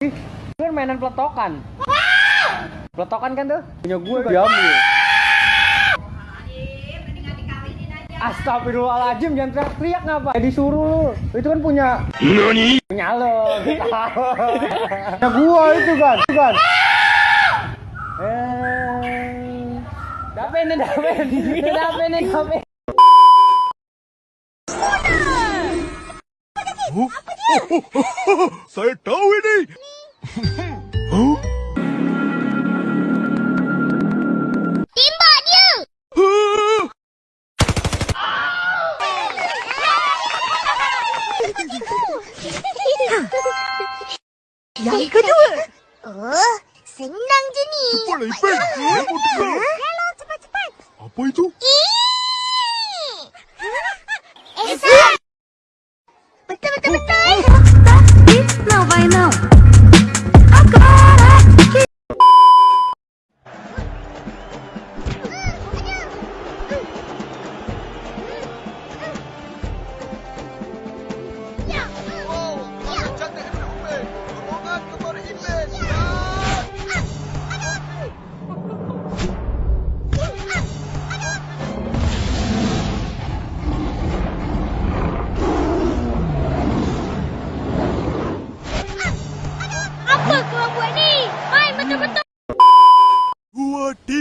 Itu kan mainan peletokan. Peletokan kan tuh? Punya gue diambil. Astagfirullahaladzim jangan teriak-teriak ngapa? Ya disuruh lu. Itu kan punya NANI? punya lo. Punya gua itu kan. Itu kan. Eh. Dape nih, dape. Ini dape nih, dape. Saya tahu ini. Huh? Yang kedua. Oh, senang je ni. Dengar. Hello, cepat-cepat. Apa itu? Esa! Betul, betul, betul. Now by now. I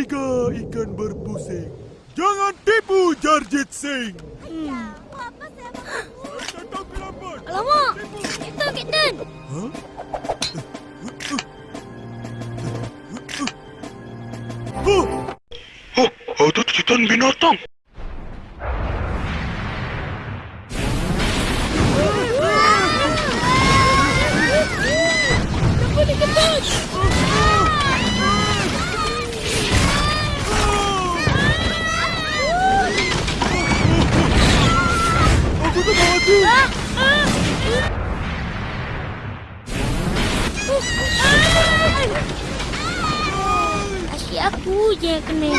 Dua tiga ikan berpusing. Jangan tipu Jarjit Singh. Lambat. Alamak, itu Captain. Huh? Oh, ada titan binatang. Kenapa dia Aku yang kena.